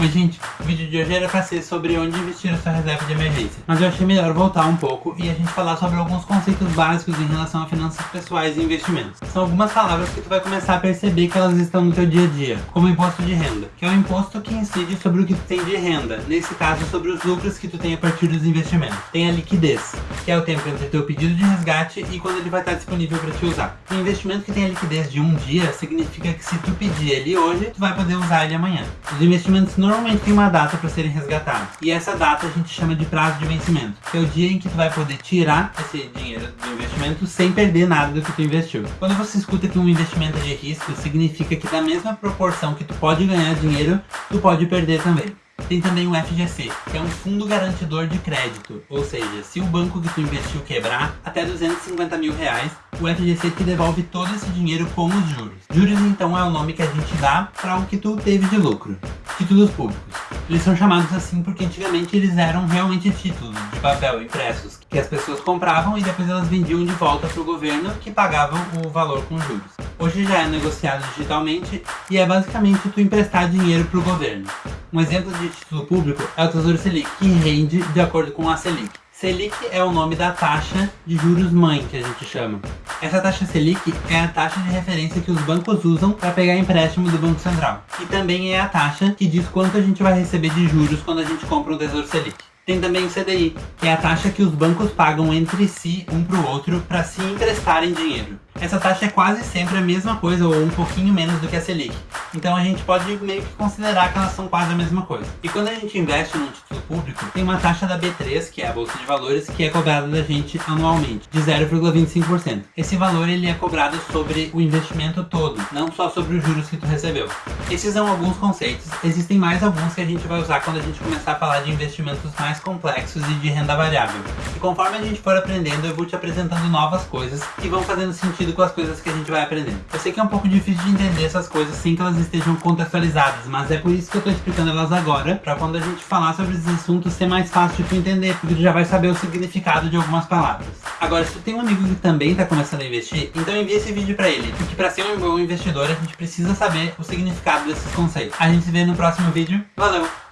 Oi gente, o vídeo de hoje era para ser sobre onde investir a sua reserva de emergência. Mas eu achei melhor voltar um pouco e a gente falar sobre alguns conceitos básicos em relação a finanças pessoais e investimentos. São algumas palavras que tu vai começar a perceber que elas estão no teu dia a dia, como imposto de renda, que é o imposto que incide sobre o que tu tem de renda, nesse caso sobre os lucros que tu tem a partir dos investimentos. Tem a liquidez, que é o tempo entre teu pedido de resgate e quando ele vai estar disponível para te usar. Um investimento que tem a liquidez de um dia significa que se tu pedir ele hoje, tu vai poder usar ele amanhã. Os investimentos normalmente têm uma data para serem resgatados. E essa data a gente chama de prazo de vencimento, que é o dia em que tu vai poder tirar esse dinheiro do investimento sem perder nada do que tu investiu. Quando você escuta que um investimento é de risco, significa que da mesma proporção que tu pode ganhar dinheiro, tu pode perder também. Tem também o FGC, que é um fundo garantidor de crédito, ou seja, se o banco que tu investiu quebrar, até 250 mil reais, o FGC te devolve todo esse dinheiro com os juros. Juros então é o nome que a gente dá para o que tu teve de lucro. Títulos públicos. Eles são chamados assim porque antigamente eles eram realmente títulos de papel impressos, que as pessoas compravam e depois elas vendiam de volta para o governo, que pagavam o valor com juros. Hoje já é negociado digitalmente e é basicamente tu emprestar dinheiro para o governo. Um exemplo de título público é o Tesouro Selic, que rende de acordo com a Selic. Selic é o nome da taxa de juros mãe que a gente chama. Essa taxa Selic é a taxa de referência que os bancos usam para pegar empréstimo do Banco Central. E também é a taxa que diz quanto a gente vai receber de juros quando a gente compra um Tesouro Selic. Tem também o CDI, que é a taxa que os bancos pagam entre si, um para o outro, para se emprestarem dinheiro. Essa taxa é quase sempre a mesma coisa ou um pouquinho menos do que a Selic. Então a gente pode meio que considerar que elas são quase a mesma coisa. E quando a gente investe num título público, tem uma taxa da B3, que é a Bolsa de Valores, que é cobrada da gente anualmente, de 0,25%. Esse valor ele é cobrado sobre o investimento todo, não só sobre os juros que tu recebeu. Esses são alguns conceitos, existem mais alguns que a gente vai usar quando a gente começar a falar de investimentos mais complexos e de renda variável. E conforme a gente for aprendendo, eu vou te apresentando novas coisas que vão fazendo sentido com as coisas que a gente vai aprendendo. Eu sei que é um pouco difícil de entender essas coisas sem que estejam contextualizadas, mas é por isso que eu tô explicando elas agora, pra quando a gente falar sobre esses assuntos ser mais fácil de tu entender, porque tu já vai saber o significado de algumas palavras. Agora, se tu tem um amigo que também tá começando a investir, então envia esse vídeo pra ele, porque pra ser um bom investidor a gente precisa saber o significado desses conceitos. A gente se vê no próximo vídeo, valeu!